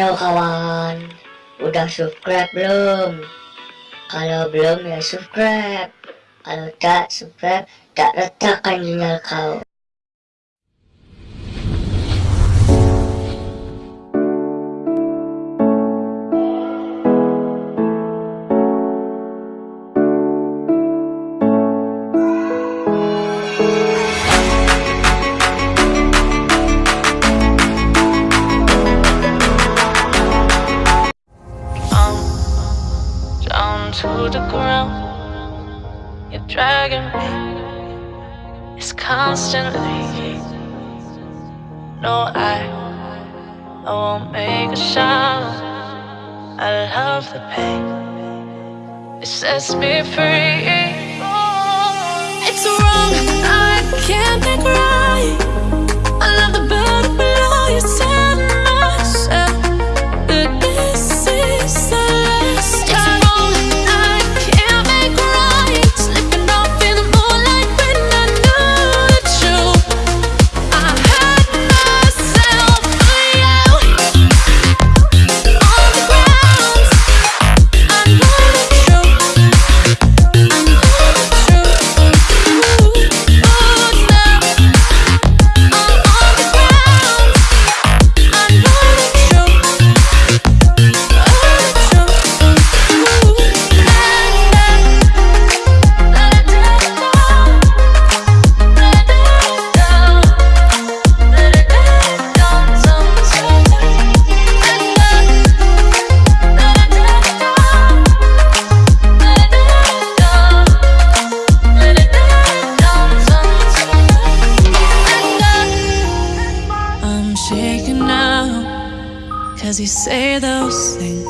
Halo kawan, udah subscribe belum? Kalau belum ya subscribe, kalau tak subscribe tak letakkan jendela kau. It's constantly. No, I, I won't make a show. I love the pain. It sets me free. It's wrong. I can't think right.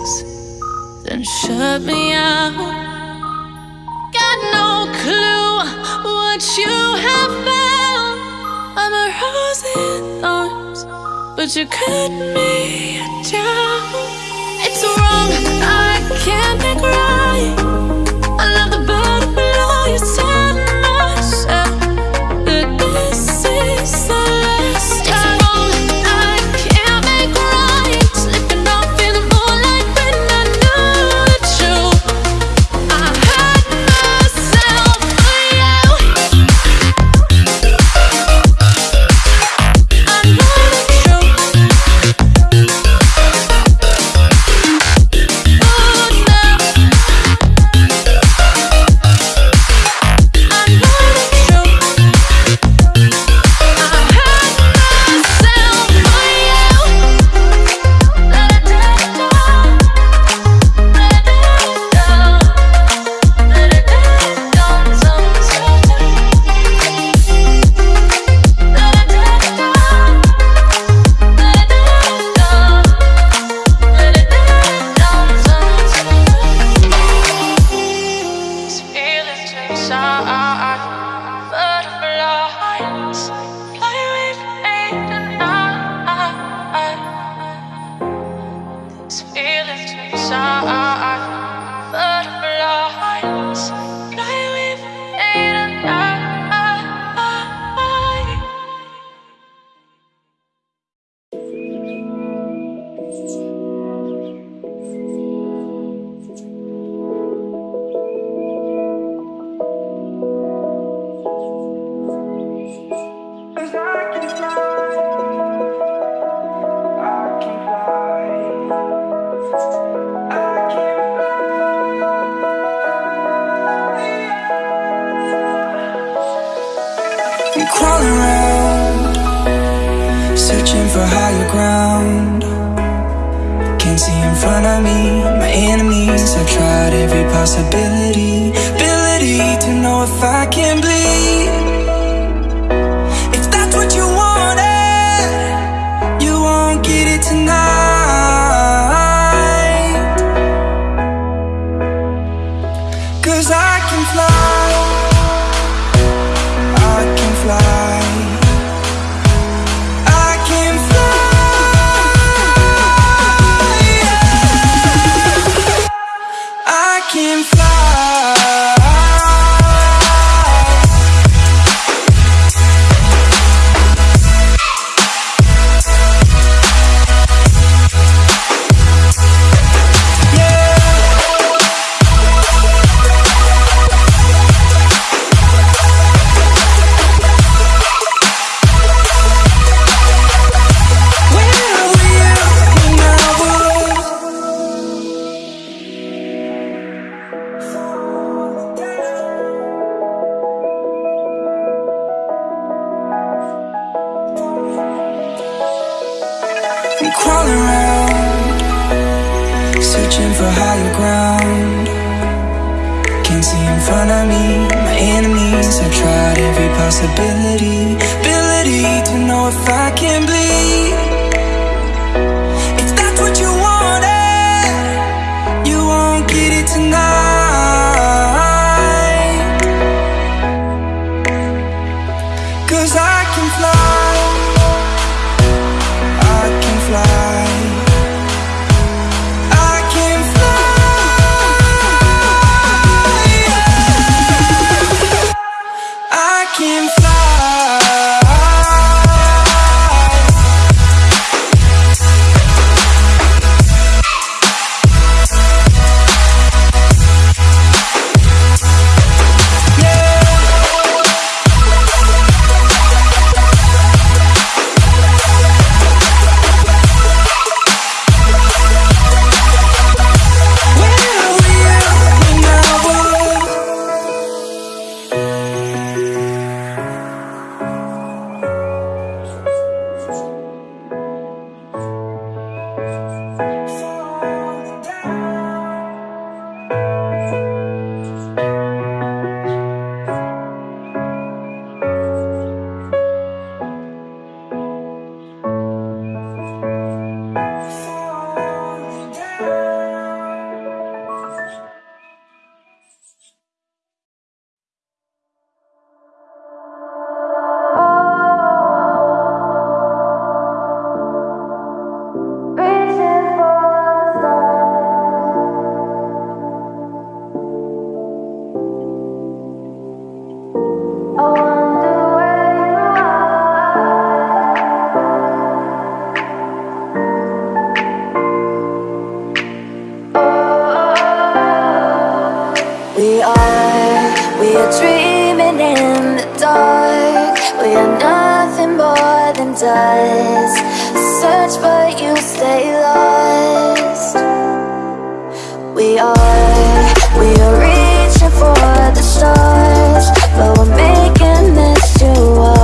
things, then shut me out. Got no clue what you have found. I'm a rose in thorns, but you cut me down. It's wrong, I can't be crying. for higher ground. Can't see in front of me, my enemies. I've tried every possibility Ability to know if I can bleed. Higher ground. Can't see in front of me, my enemies. I tried every possibility, we are dreaming in the dark. We are nothing more than dust. Search, but you stay lost. We are, we are reaching for the stars, but we're making this too hard.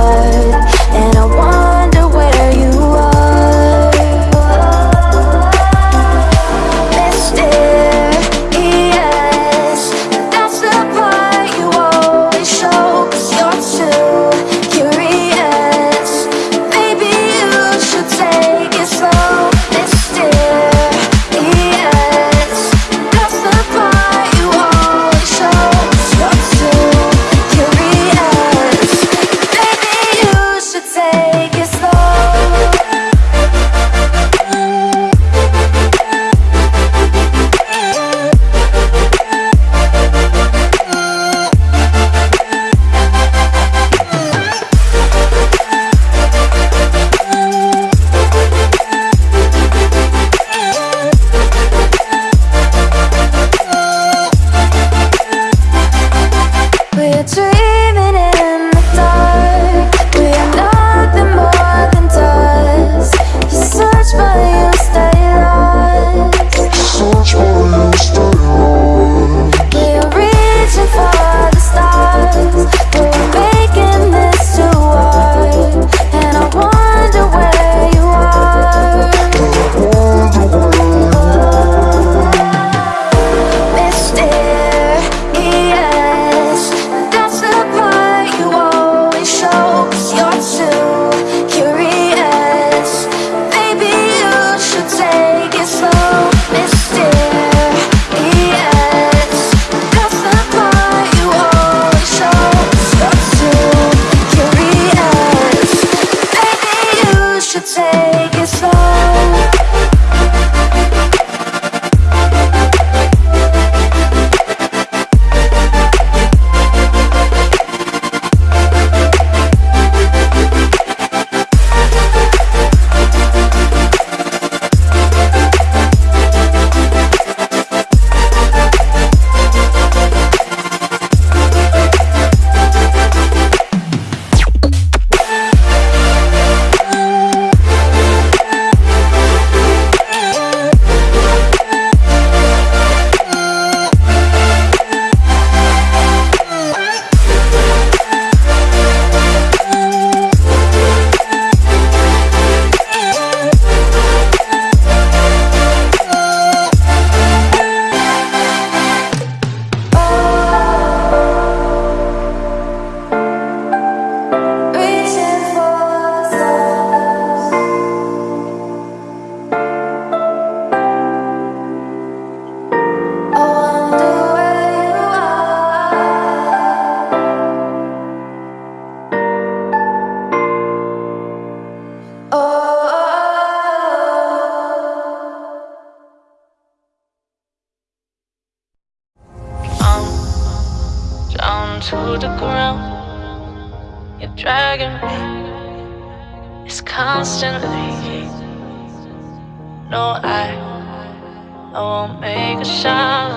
I won't make a sound.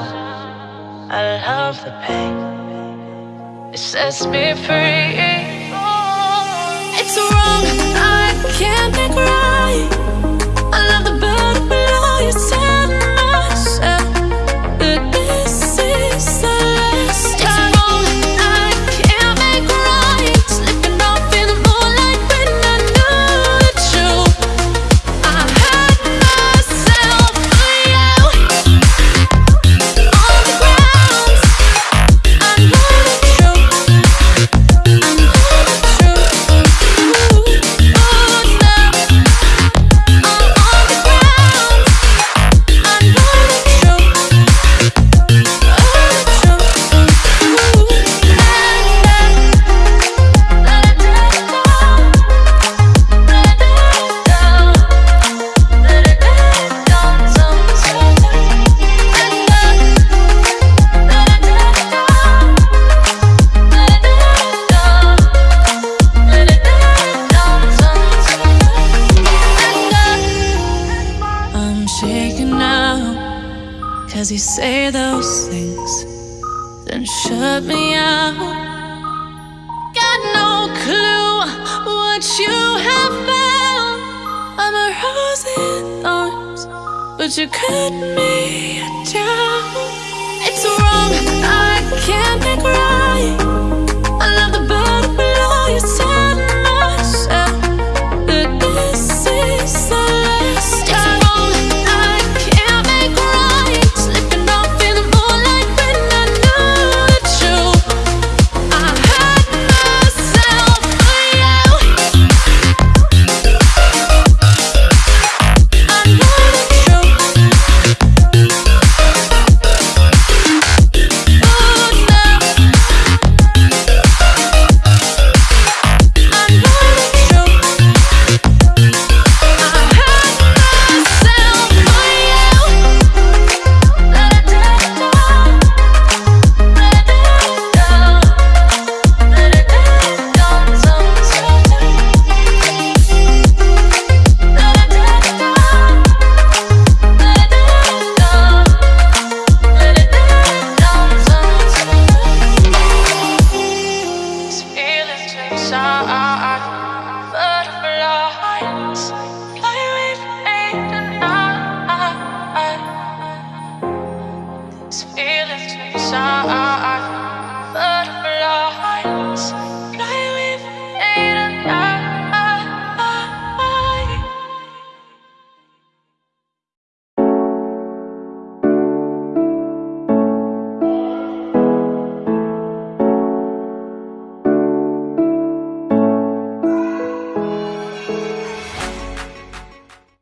I love the pain. It sets me free. It's wrong, I can't think right. you have found. I'm a rose in thorns, but you cut me down. It's wrong, I can't be right.